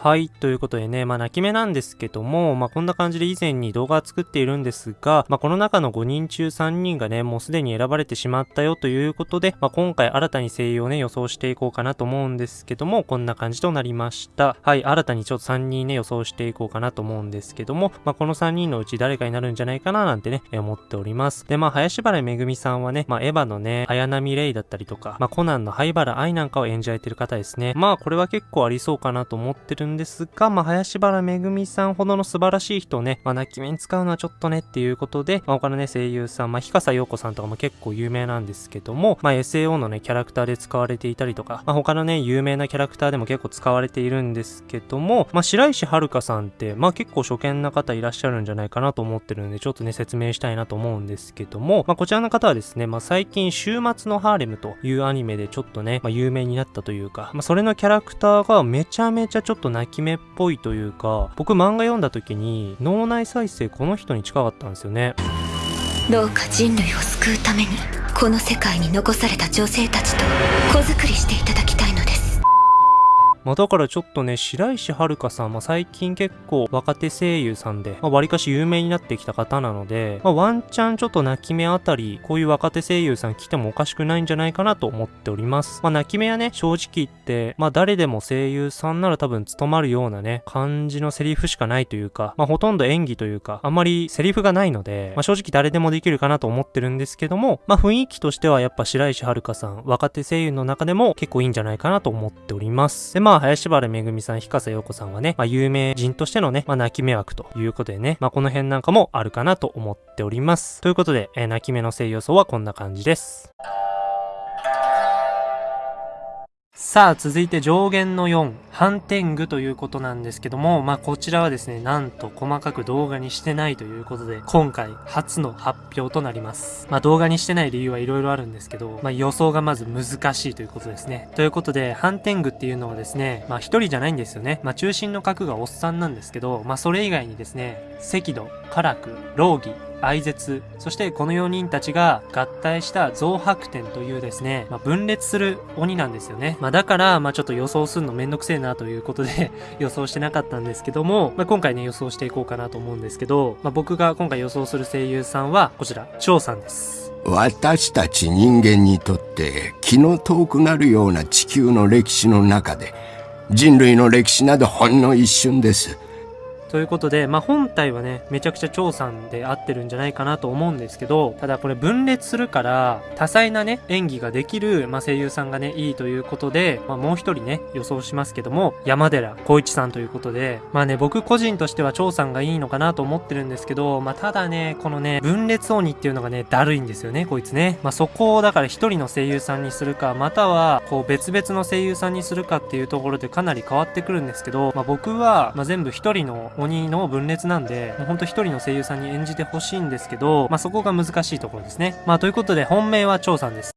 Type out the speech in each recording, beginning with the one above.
はい。ということでね、まあ泣き目なんですけども、まあこんな感じで以前に動画作っているんですが、まあこの中の5人中3人がね、もうすでに選ばれてしまったよということで、まあ今回新たに声優をね、予想していこうかなと思うんですけども、こんな感じとなりました。はい。新たにちょっと3人ね、予想していこうかなと思うんですけども、まあこの3人のうち誰かになるんじゃないかななんてね、思っております。で、まあ林原めぐみさんはね、まあエヴァのね、綾波レイだったりとか、まあコナンの灰原愛なんかを演じられてる方ですね。まあこれは結構ありそうかなと思ってるんですが、まあ林原めぐみさんほどの素晴らしい人をね、まあ、泣き目に使うのはちょっとねっていうことで、まあ、他のね、声優さん、まあ、日笠陽子さんとかも結構有名なんですけども、まあ、SAO のね、キャラクターで使われていたりとか、まあ、他のね、有名なキャラクターでも結構使われているんですけども、まあ、白石遥さんって、まあ、結構初見な方いらっしゃるんじゃないかなと思ってるんで、ちょっとね、説明したいなと思うんですけども、まあ、こちらの方はですね、まあ、最近、週末のハーレムというアニメでちょっとね、まあ、有名になったというか、まあ、それのキャラクターがめちゃめちゃちょっと泣き目っぽいというか、僕漫画読んだ時に脳内再生この人に近かったんですよね。どうか人類を救うためにこの世界に残された女性たちと子作りしていただきまあ、だからちょっとね、白石遥さん、まあ、最近結構若手声優さんで、まあ、割かし有名になってきた方なので、まあ、ワンチャンちょっと泣き目あたり、こういう若手声優さん来てもおかしくないんじゃないかなと思っております。まあ、泣き目はね、正直言って、まあ、誰でも声優さんなら多分務まるようなね、感じのセリフしかないというか、まあ、ほとんど演技というか、あんまりセリフがないので、まあ、正直誰でもできるかなと思ってるんですけども、まあ、雰囲気としてはやっぱ白石遥さん、若手声優の中でも結構いいんじゃないかなと思っております。で、まあ、林原めぐみさん、日笠陽子さんはね、まあ、有名人としてのね、まあ、泣き目枠ということでね、まあ、この辺なんかもあるかなと思っております。ということで、えー、泣き目の性要素はこんな感じです。さあ、続いて上限の4、反転具ということなんですけども、まあ、こちらはですね、なんと細かく動画にしてないということで、今回初の発表となります。まあ、動画にしてない理由はいろいろあるんですけど、まあ、予想がまず難しいということですね。ということで、反転具っていうのはですね、まあ、一人じゃないんですよね。まあ、中心の角がおっさんなんですけど、まあ、それ以外にですね、赤土、唐苦、老儀、愛絶、そしてこの4人たちが合体した増白天というですね、まあ、分裂する鬼なんですよね。まあ、だから、まあ、ちょっと予想するのめんどくせえなということで 予想してなかったんですけども、まあ、今回ね、予想していこうかなと思うんですけど、まあ、僕が今回予想する声優さんは、こちら、張さんです。私たち人間にとって気の遠くなるような地球の歴史の中で人類の歴史などほんの一瞬です。ということで、まあ、本体はね、めちゃくちゃ張さんで合ってるんじゃないかなと思うんですけど、ただこれ分裂するから、多彩なね、演技ができる、まあ、声優さんがね、いいということで、まあ、もう一人ね、予想しますけども、山寺孝一さんということで、まあね、僕個人としては張さんがいいのかなと思ってるんですけど、まあ、ただね、このね、分裂鬼っていうのがね、だるいんですよね、こいつね。まあ、そこをだから一人の声優さんにするか、または、こう別々の声優さんにするかっていうところでかなり変わってくるんですけど、まあ、僕は、まあ、全部一人の鬼の分裂なんで、もうほんと一人の声優さんに演じてほしいんですけど、まあ、そこが難しいところですね。まあ、ということで、本命は張さんです。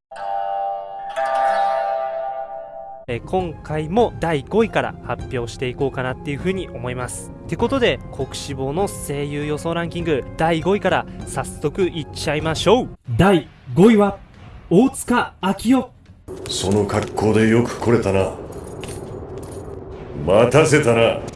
え今回も第5位から発表していこうかなっていうふうに思います。ってことで、国志望の声優予想ランキング第5位から早速いっちゃいましょう第5位は、大塚明夫。その格好でよく来れたな。待たせたな。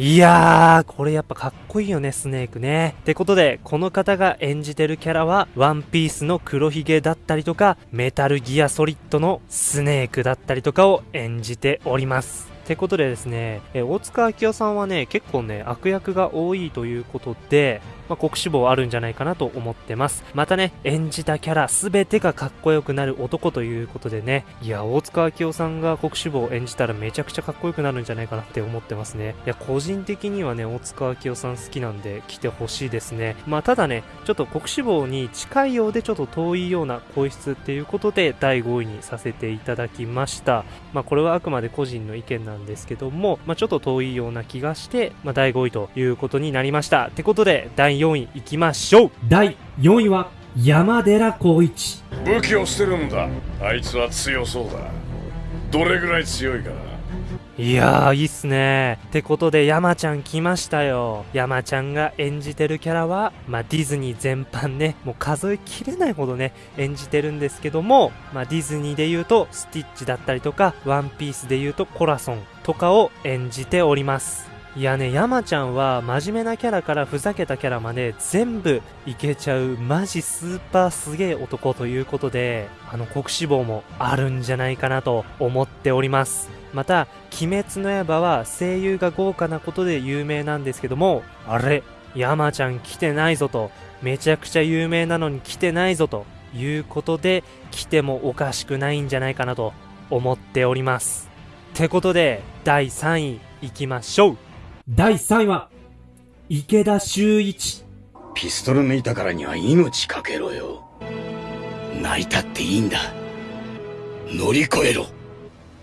いやー、これやっぱかっこいいよね、スネークね。ってことで、この方が演じてるキャラは、ワンピースの黒ひげだったりとか、メタルギアソリッドのスネークだったりとかを演じております。ってことでですね、え大塚明夫さんはね、結構ね、悪役が多いということで、まあ、国志望あるんじゃないかなと思ってます。またね、演じたキャラ全てがかっこよくなる男ということでね、いや、大塚明夫さんが国志望を演じたらめちゃくちゃかっこよくなるんじゃないかなって思ってますね。いや、個人的にはね、大塚明夫さん好きなんで来てほしいですね。まあ、ただね、ちょっと国志望に近いようでちょっと遠いような声質っていうことで第5位にさせていただきました。まあ、これはあくまで個人の意見なんですけども、まあ、ちょっと遠いような気がして、まあ、第5位ということになりました。ってことで、第4位いきましょう第4位は山寺宏一武器を捨てるんだあいつは強そうだどれぐらい強いかいやー、いいっすね。ってことで、山ちゃん来ましたよ。山ちゃんが演じてるキャラは、まあ、ディズニー全般ね、もう数えきれないほどね、演じてるんですけども、まあ、ディズニーで言うと、スティッチだったりとか、ワンピースで言うと、コラソンとかを演じております。いやね、山ちゃんは真面目なキャラからふざけたキャラまで全部いけちゃうマジスーパーすげえ男ということで、あの国志望もあるんじゃないかなと思っております。また、鬼滅の刃は声優が豪華なことで有名なんですけども、あれ、山ちゃん来てないぞと、めちゃくちゃ有名なのに来てないぞということで、来てもおかしくないんじゃないかなと思っております。ってことで、第3位行きましょう第3位は、池田修一。ピストル抜いたからには命かけろよ。泣いたっていいんだ。乗り越えろ。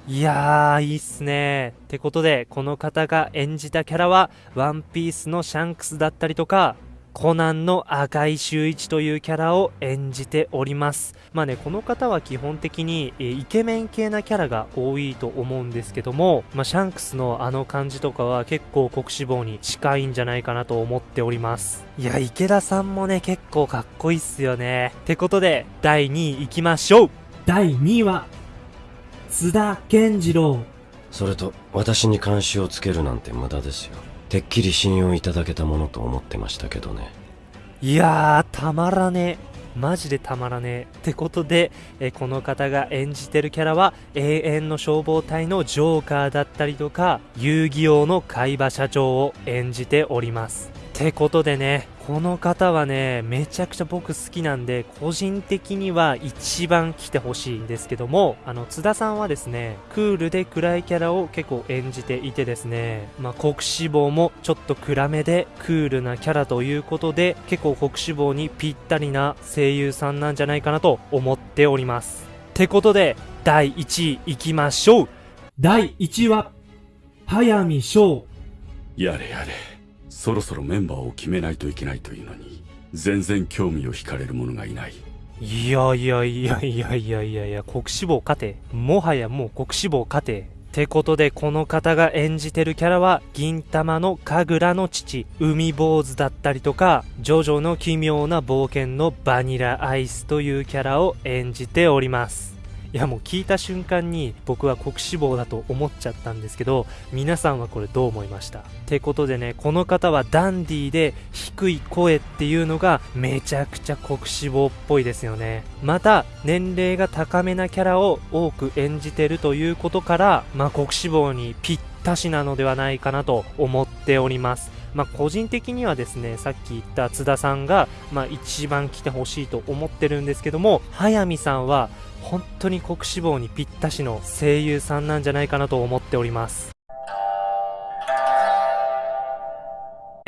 いやー、いいっすね。ってことで、この方が演じたキャラは、ワンピースのシャンクスだったりとか、コナンの赤井秀一というキャラを演じております。まあね、この方は基本的に、えイケメン系なキャラが多いと思うんですけども、まあ、シャンクスのあの感じとかは結構国志望に近いんじゃないかなと思っております。いや、池田さんもね、結構かっこいいっすよね。ってことで、第2位行きましょう第2位は、津田健次郎。それと、私に監視をつけるなんて無駄ですよ。てっきり信用いただけたものと思ってましたけどね。いやーたまらねえ。マジでたまらねえ。ってことでえこの方が演じてるキャラは永遠の消防隊のジョーカーだったりとか遊戯王の海馬社長を演じております。ってことでねこの方はね、めちゃくちゃ僕好きなんで、個人的には一番来てほしいんですけども、あの、津田さんはですね、クールで暗いキャラを結構演じていてですね、まあ、国志望もちょっと暗めでクールなキャラということで、結構国志望にぴったりな声優さんなんじゃないかなと思っております。ってことで、第1位いきましょう第1位は、早見翔。やれやれ。そろそろメンバーを決めないといけないというのに、全然興味を惹かれる者がいない。いやいやいやいやいやいやいや、国志望勝て。もはやもう国志望勝て。ってことで、この方が演じてるキャラは、銀玉の神楽の父、海坊主だったりとか、ジョジョの奇妙な冒険のバニラアイスというキャラを演じております。いやもう聞いた瞬間に僕は国志望だと思っちゃったんですけど皆さんはこれどう思いました？ってことでねこの方はダンディーで低い声っていうのがめちゃくちゃ国志望っぽいですよね。また年齢が高めなキャラを多く演じてるということからまあ国志望にぴったしなのではないかなと思っております。まあ、個人的にはですね、さっき言った津田さんが、まあ、一番来てほしいと思ってるんですけども、早見さんは本当に国志望にぴったしの声優さんなんじゃないかなと思っております。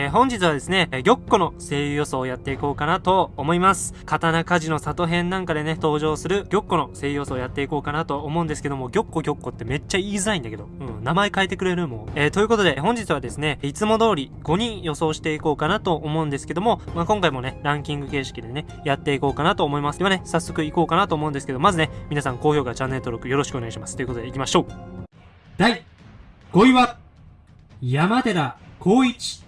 え本日はですね、え玉子の声優予想をやっていこうかなと思います。刀鍛冶の里編なんかでね、登場する玉子の声優予想をやっていこうかなと思うんですけども、玉子玉子ってめっちゃ言いづらいんだけど、うん、名前変えてくれるもん。えー、ということで、本日はですね、いつも通り5人予想していこうかなと思うんですけども、まあ、今回もね、ランキング形式でね、やっていこうかなと思います。ではね、早速行こうかなと思うんですけど、まずね、皆さん高評価、チャンネル登録よろしくお願いします。ということで行きましょう。第5位は、山寺宏一。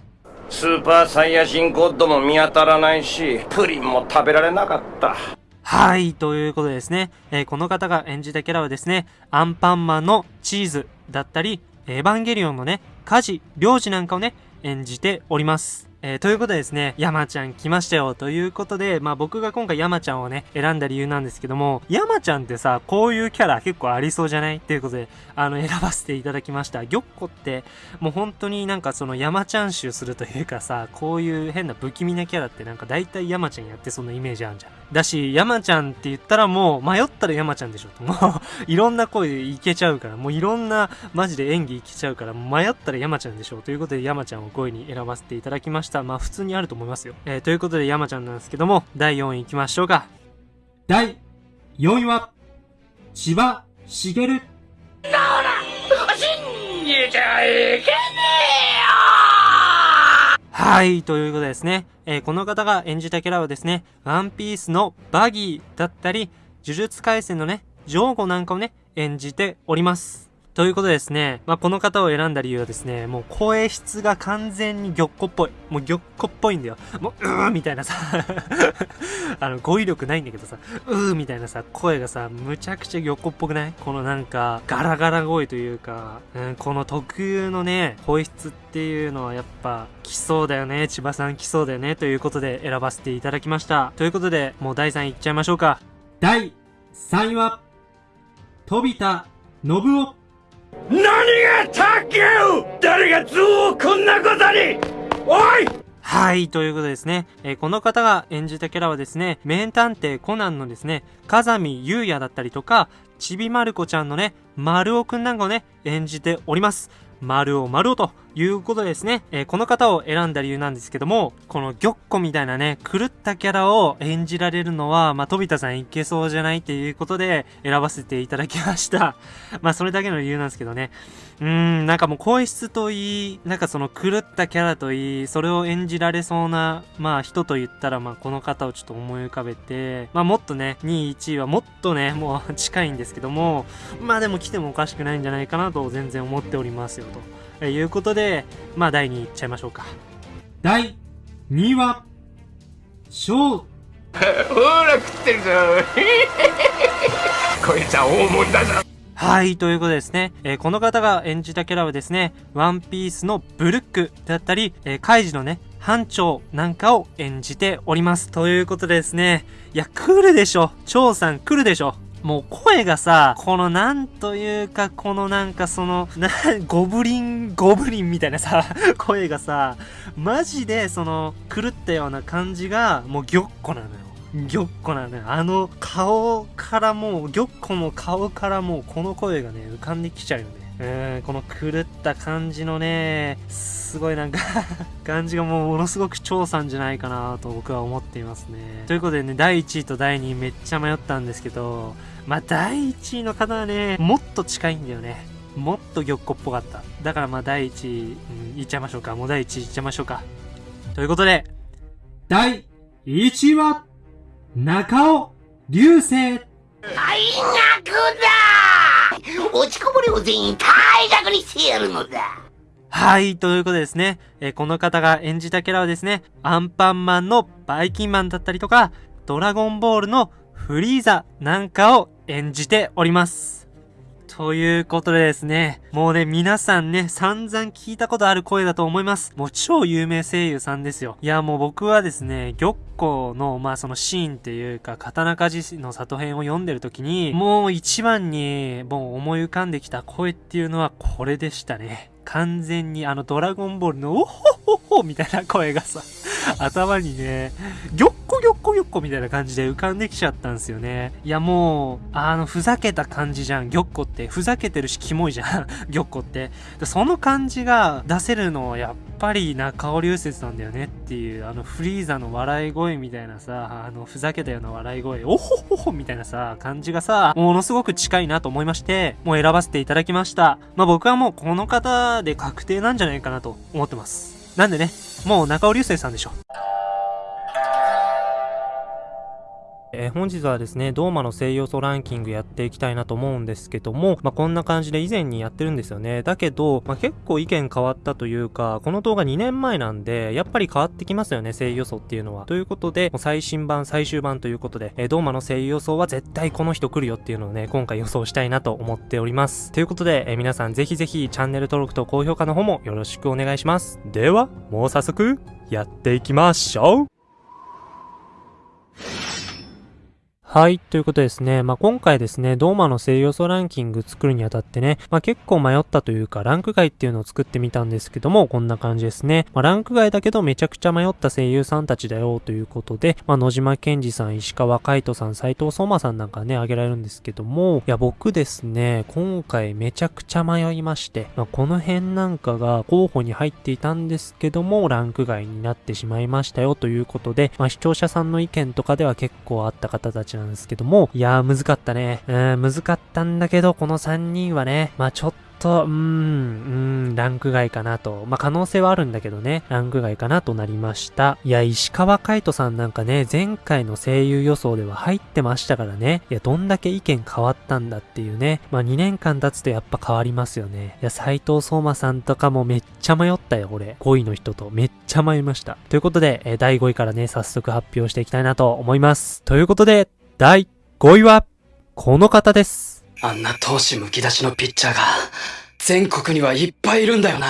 スーパーサイヤ人ゴッドも見当たらないし、プリンも食べられなかった。はい、ということでですね、えー、この方が演じたキャラはですね、アンパンマンのチーズだったり、エヴァンゲリオンのね、家事、領事なんかをね、演じております。えー、ということでですね、山ちゃん来ましたよということで、まあ僕が今回山ちゃんをね、選んだ理由なんですけども、山ちゃんってさ、こういうキャラ結構ありそうじゃない？ということで、あの、選ばせていただきました。玉子って、もう本当になんかその山ちゃん集するというかさ、こういう変な不気味なキャラってなんか大体山ちゃんやってそんなイメージあるじゃん。だし、山ちゃんって言ったらもう、迷ったら山ちゃんでしょと。もう いろんな声いけちゃうから、もういろんなマジで演技いけちゃうから、迷ったら山ちゃんでしょということで山ちゃんを5位に選ばせていただきました。まあ普通にあると思いますよ。えー、ということで山ちゃんなんですけども、第4位行きましょうか。第4位は、千葉茂。なおら信じちゃいけはい、ということでですね、えー、この方が演じたキャラはですね、ワンピースのバギーだったり、呪術廻戦のね、ジョーゴなんかをね、演じております。ということでですね、まあ、この方を選んだ理由はですね、もう声質が完全に玉子っぽい。もう玉子っぽいんだよ。もう、うーみたいなさ、あの、語彙力ないんだけどさ、うーみたいなさ、声がさ、むちゃくちゃ玉子っぽくない？このなんか、ガラガラ声というか、うん、この特有のね、声質っていうのはやっぱ、来そうだよね。千葉さん来そうだよね。ということで選ばせていただきました。ということで、もう第3位いっちゃいましょうか。第3位は、飛田信夫。何がたけう誰がズをこんなことにおいはい、ということでですね、えーこの方が演じたキャラはですね、名探偵コナンのですね、風見優也だったりとか、ちびまる子ちゃんのね、丸尾くんなんかをね、演じております。丸尾丸尾ということですね、えーこの方を選んだ理由なんですけども、この玉子みたいなね、狂ったキャラを演じられるのは、まあ、飛田さんいけそうじゃないっていうことで選ばせていただきました。まあ、それだけの理由なんですけどね。うーん、なんかもう声質といい、なんかその狂ったキャラといい、それを演じられそうな、まあ人と言ったら、まあこの方をちょっと思い浮かべて、まあもっとね、2位、1位はもっとね、もう近いんですけども、まあでも来てもおかしくないんじゃないかなと全然思っておりますよ、とえーいうことで、まあ第2位いっちゃいましょうか。第2位は、翔 ほら食ってるぞ こいつは大物だぞはい、ということでですね、えーこの方が演じたキャラはですね、ワンピースのブルックだったり、えーカイジのね、班長なんかを演じております。ということでですね、いや、来るでしょ。張さん来るでしょ。もう声がさ、このなんというか、このなんかその、な、ゴブリン、ゴブリンみたいなさ、声がさ、マジでその、狂ったような感じが、もうぎょっこなのよ。ぎょっこなのよ。あの顔からもう、ぎょっこの顔からもうこの声がね、浮かんできちゃうよね。うん、この狂った感じのね、すごいなんか 感じがもうものすごく超さんじゃないかなと僕は思っていますね。ということでね、第1位と第2位めっちゃ迷ったんですけど、まあ第1位の方はね、もっと近いんだよね。もっと玉子っぽかった。だからまあ第1位、うん、いっちゃいましょうか。もう第1位いっちゃいましょうか。ということで、第1位は、中尾流星。退学だ落ちこぼれを全員退学にしてやるのだはい、ということでですね、えーこの方が演じたキャラはですね、アンパンマンのバイキンマンだったりとか、ドラゴンボールのフリーザなんかを演じております。ということでですね、もうね、皆さんね、散々聞いたことある声だと思います。もう超有名声優さんですよ。いや、もう僕はですね、玉子の、まあそのシーンっていうか、刀鍛冶の里編を読んでる時に、もう一番に、もう思い浮かんできた声っていうのはこれでしたね。完全にあのドラゴンボールのおほほほみたいな声がさ、頭にね、ぎょっこぎょっこぎょっこみたいな感じで浮かんできちゃったんですよね。いやもう、あの、ふざけた感じじゃん、ぎょっこって。ふざけてるし、キモいじゃん、ぎょっこって。その感じが出せるのはやっぱり中尾流説なんだよねっていう、あの、フリーザの笑い声みたいなさ、あの、ふざけたような笑い声、おほほほみたいなさ、感じがさ、ものすごく近いなと思いまして、もう選ばせていただきました。まあ僕はもうこの方で確定なんじゃないかなと思ってます。なんでね、もう中尾流星さんでしょ。えー本日はですね、ドーマの声優素ランキングやっていきたいなと思うんですけども、まあ、こんな感じで以前にやってるんですよね。だけど、まあ、結構意見変わったというか、この動画2年前なんで、やっぱり変わってきますよね、声優予想っていうのは。ということで、もう最新版、最終版ということで、えードーマの声優予想は絶対この人来るよっていうのをね、今回予想したいなと思っております。ということで、えー皆さんぜひぜひチャンネル登録と高評価の方もよろしくお願いします。では、もう早速、やっていきましょうはい。ということですね。まあ、今回ですね、ドーマの声優予想ランキング作るにあたってね、まあ、結構迷ったというか、ランク外っていうのを作ってみたんですけども、こんな感じですね。まあ、ランク外だけどめちゃくちゃ迷った声優さんたちだよということで、まあ、野島健二さん、石川海人さん、斉藤相馬さんなんかね、挙げられるんですけども、いや、僕ですね、今回めちゃくちゃ迷いまして、まあ、この辺なんかが候補に入っていたんですけども、ランク外になってしまいましたよということで、まあ、視聴者さんの意見とかでは結構あった方たちなんですけども、いやー、難かったね。うん、難かったんだけど、この3人はね、まあちょっと、うーん、うーん、ランク外かなと。まあ、可能性はあるんだけどね、ランク外かなとなりました。いや、石川海人さんなんかね、前回の声優予想では入ってましたからね。いや、どんだけ意見変わったんだっていうね。まあ、2年間経つとやっぱ変わりますよね。いや、斎藤聡馬さんとかもめっちゃ迷ったよ、俺。5位の人とめっちゃ迷いました。ということで、え第5位からね、早速発表していきたいなと思います。ということで、第5位は、この方です。あんな闘志むき出しのピッチャーが、全国にはいっぱいいるんだよな。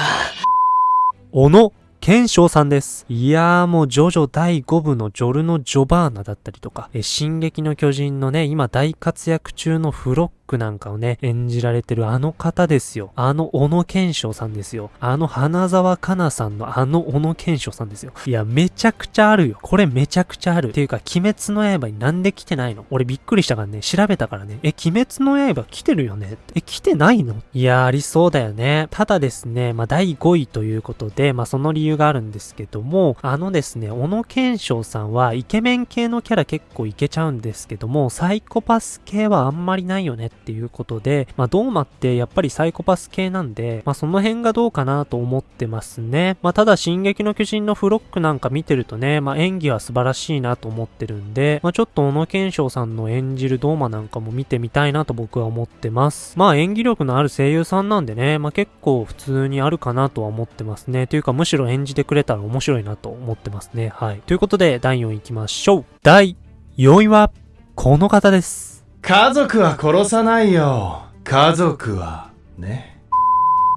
小野賢章さんです。いやーもうジョジョ第5部のジョルノ・ジョバーナだったりとか、え進撃の巨人のね、今大活躍中のフロックなんかをね、演じられてるあの方ですよ。あの小野賢章さんですよ。あの花沢香菜さんのあの小野賢章さんですよ。いや、めちゃくちゃあるよ。これめちゃくちゃある。っていうか、鬼滅の刃になんで来てないの？俺びっくりしたからね、調べたからね。え、鬼滅の刃来てるよね？え、来てないの？いや、ありそうだよね。ただですね、まあ、第5位ということで、まあ、その理由があるんですけども、あのですね、小野賢章さんはイケメン系のキャラ結構いけちゃうんですけども、サイコパス系はあんまりないよねっていうことで、まあ、ドーマってやっぱりサイコパス系なんで、まあ、その辺がどうかなと思ってますね。まあ、ただ、進撃の巨人のフロックなんか見てるとね、まあ、演技は素晴らしいなと思ってるんで、まあ、ちょっと小野賢章さんの演じるドーマなんかも見てみたいなと僕は思ってます。まあ、演技力のある声優さんなんでね、まあ、結構普通にあるかなとは思ってますね。というか、むしろ演じてくれたら面白いなと思ってますね。はい。ということで、第4位行きましょう。第4位は、この方です。家族は殺さないよ。家族は、ね。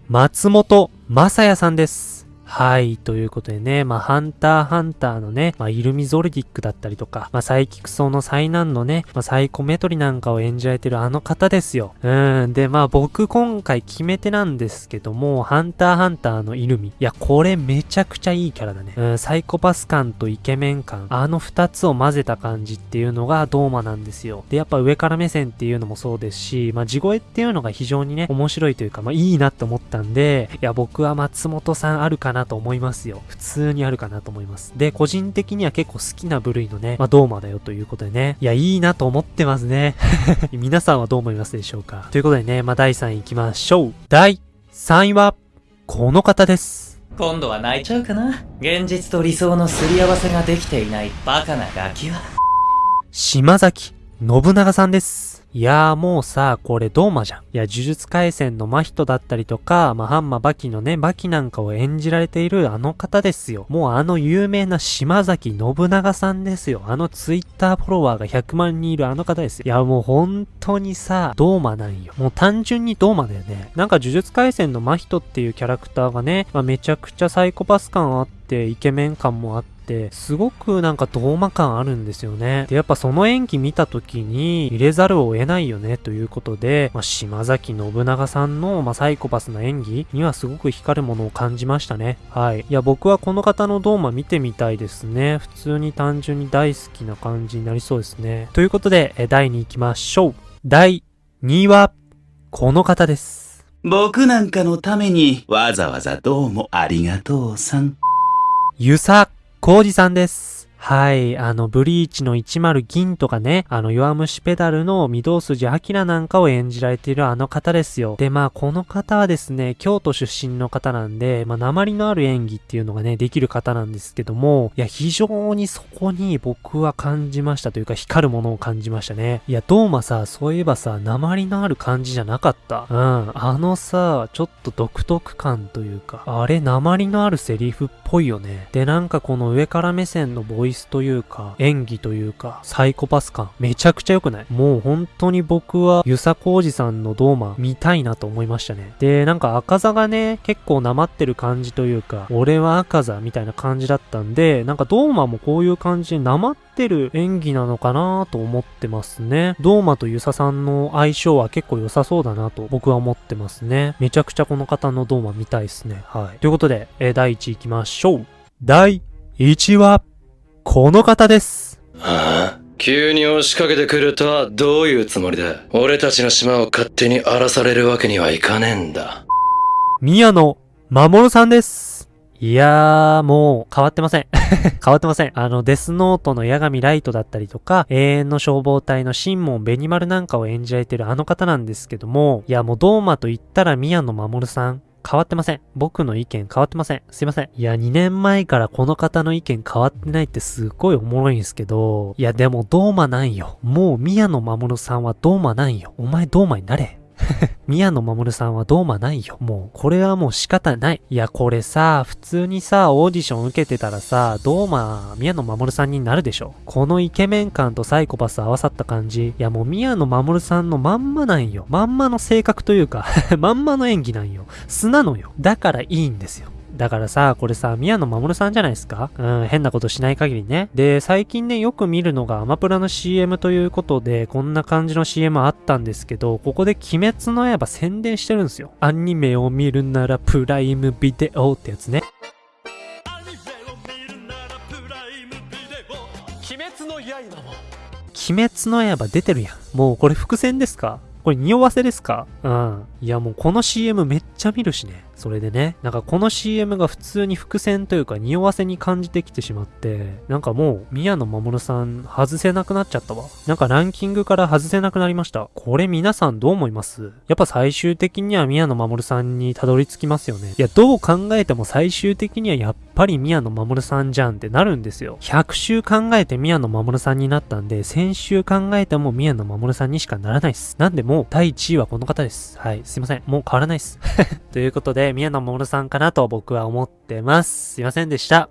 松本正也さんです。はい。ということでね、まあ、ハンターハンターのね、まあ、イルミゾルディックだったりとか、まあ、サイキクソの災難のね、まあ、サイコメトリなんかを演じられてるあの方ですよ。うん。で、まあ、僕今回決め手なんですけども、ハンターハンターのイルミ。いや、これめちゃくちゃいいキャラだね。うん、サイコパス感とイケメン感。あの二つを混ぜた感じっていうのがドーマなんですよ。で、やっぱ上から目線っていうのもそうですし、まあ、地声っていうのが非常にね、面白いというか、まあ、いいなって思ったんで、いや、僕は松本さんあるかなと思いますよ。普通にあるかなと思います。で、個人的には結構好きな部類のね、まあ、ドーマだよということでね。いや、いいなと思ってますね。皆さんはどう思いますでしょうかということでね、まあ、第3位行きましょう。第3位は、この方です。今度は泣いちゃうかな現実と理想のすり合わせができていないバカなガキは。島崎信長さんです。いやーもうさ、これドーマじゃん。いや、呪術回戦の真人だったりとか、まあ、ハンマバキのね、バキなんかを演じられているあの方ですよ。もうあの有名な島崎信長さんですよ。あのツイッターフォロワーが100万人いるあの方ですよ。いや、もう本当にさ、ドーマなんよ。もう単純にドーマだよね。なんか呪術回戦の真人っていうキャラクターがね、まあ、めちゃくちゃサイコパス感あって、イケメン感もあって、すごくなんかドーマ感あるんですよね。で、やっぱその演技見た時に入れざるを得ないよねということで、まあ、島崎信長さんの、まあ、サイコパスな演技にはすごく光るものを感じましたね。はい。いや、僕はこの方のドーマ見てみたいですね。普通に単純に大好きな感じになりそうですね。ということで、え第2位行きましょう。第2位は、この方です。僕なんかのためにわざわざどうもありがとうさん。ゆさこうじさんです。はい。あの、ブリーチの10銀とかね、あの、弱虫ペダルの御堂筋明なんかを演じられているあの方ですよ。で、まあ、この方はですね、京都出身の方なんで、まあ、鉛のある演技っていうのがね、できる方なんですけども、いや、非常にそこに僕は感じましたというか、光るものを感じましたね。いや、どうもさ、そういえばさ、鉛のある感じじゃなかった？うん。あのさ、ちょっと独特感というか、あれ、鉛のあるセリフっぽいよね。で、なんかこの上から目線のボイスというか、演技というか、サイコパス感、めちゃくちゃ良くない？もう本当に僕は、ゆさこうじさんのドーマ見たいなと思いましたね。で、なんか赤座がね、結構なまってる感じというか、俺は赤座みたいな感じだったんで、なんかドーマもこういう感じでなまってる演技なのかなと思ってますね。ドーマとゆささんの相性は結構良さそうだなと僕は思ってますね。めちゃくちゃこの方のドーマ見たいですね。はい。ということで、えー第1位行きましょう。第1位は、この方です。はあ急に押しかけてくるとはどういうつもりだ俺たちの島を勝手に荒らされるわけにはいかねえんだ。宮野守さんです。いいやー、もう変わってません。変わってません。あの、デスノートの八神ライトだったりとか、永遠の消防隊のシンモン・ベニマルなんかを演じられてるあの方なんですけども、いや、もうドーマと言ったら宮野真守さん。変わってません。僕の意見変わってません。すいません。いや、2年前からこの方の意見変わってないってすっごいおもろいんですけど、いや、でもドーマなんよ。もう宮野守さんはドーマなんよ。お前ドーマになれ。宮野守さんはドーマないよ。もう、これはもう仕方ない。いや、これさ、普通にさ、オーディション受けてたらさ、ドーマ、宮野守さんになるでしょ。このイケメン感とサイコパス合わさった感じ。いや、もう宮野守さんのまんまなんよ。まんまの性格というか まんまの演技なんよ。素なのよ。だからいいんですよ。だからさ、これさ、宮野真守さんじゃないですか？うん、変なことしない限りね。で、最近ね、よく見るのがアマプラの CM ということで、こんな感じの CM あったんですけど、ここで鬼滅の刃宣伝してるんですよ。アニメを見るならプライムビデオってやつね。鬼滅の刃も鬼滅の刃出てるやん。もうこれ伏線ですか？これ匂わせですか？うん。いやもうこの CM めっちゃ見るしね。それでね、なんかこの CM が普通に伏線というか匂わせに感じてきてしまって、なんかもう宮野守さん外せなくなっちゃったわ。なんかランキングから外せなくなりました。これ皆さんどう思います？やっぱ最終的には宮野守さんにたどり着きますよね。いや、どう考えても最終的にはやっぱり宮野守さんじゃんってなるんですよ。100週考えて宮野守さんになったんで、1000週考えても宮野守さんにしかならないっす。なんでももう第1位はこの方です。はい。すいません。もう変わらないです。ということで、宮野守さんかなと僕は思ってます。すいませんでした。